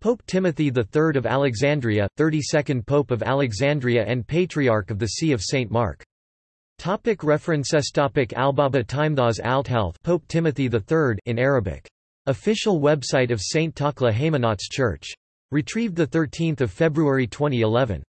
Pope Timothy III of Alexandria, 32nd Pope of Alexandria and Patriarch of the See of St. Mark. Topic references Topic Albaba Timethas Althealth Pope Timothy III in Arabic. Official website of St. Takla Haymanots Church. Retrieved 13 February 2011.